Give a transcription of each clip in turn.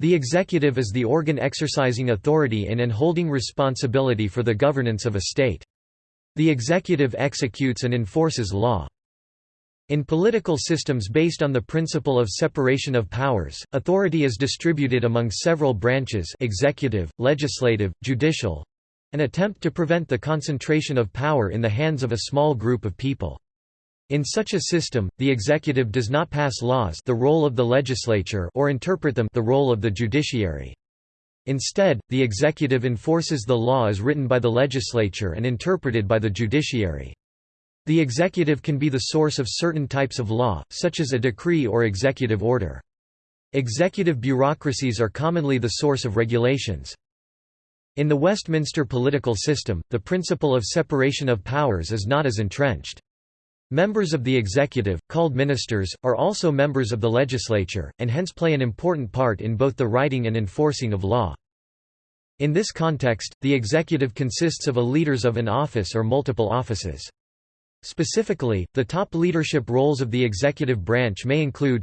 The executive is the organ exercising authority in and holding responsibility for the governance of a state. The executive executes and enforces law. In political systems based on the principle of separation of powers, authority is distributed among several branches executive, legislative, judicial—an attempt to prevent the concentration of power in the hands of a small group of people. In such a system, the executive does not pass laws the role of the legislature or interpret them the role of the judiciary. Instead, the executive enforces the law as written by the legislature and interpreted by the judiciary. The executive can be the source of certain types of law, such as a decree or executive order. Executive bureaucracies are commonly the source of regulations. In the Westminster political system, the principle of separation of powers is not as entrenched. Members of the executive, called ministers, are also members of the legislature, and hence play an important part in both the writing and enforcing of law. In this context, the executive consists of a leaders of an office or multiple offices. Specifically, the top leadership roles of the executive branch may include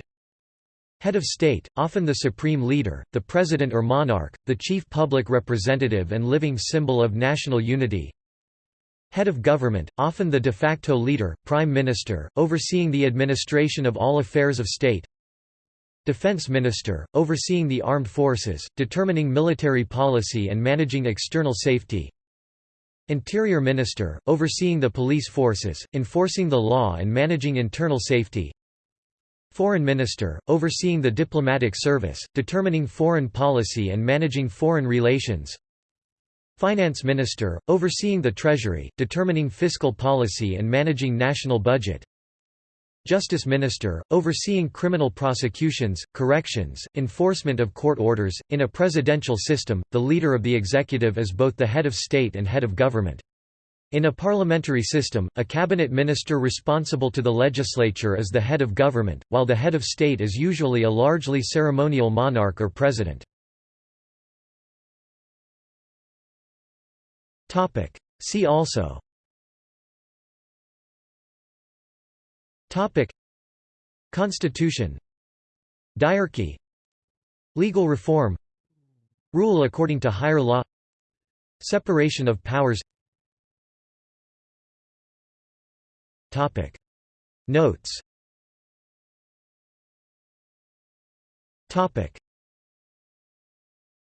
Head of state, often the supreme leader, the president or monarch, the chief public representative and living symbol of national unity Head of government, often the de facto leader, prime minister, overseeing the administration of all affairs of state. Defense Minister, overseeing the armed forces, determining military policy and managing external safety. Interior Minister, overseeing the police forces, enforcing the law and managing internal safety. Foreign Minister, overseeing the diplomatic service, determining foreign policy and managing foreign relations Finance Minister, overseeing the Treasury, determining fiscal policy and managing national budget Justice Minister, overseeing criminal prosecutions, corrections, enforcement of court orders. In a presidential system, the leader of the executive is both the head of state and head of government. In a parliamentary system, a cabinet minister responsible to the legislature is the head of government, while the head of state is usually a largely ceremonial monarch or president. See also. Topic. Constitution. Diarchy Legal reform. Rule according to higher law. Separation of powers. Topic. Notes. Topic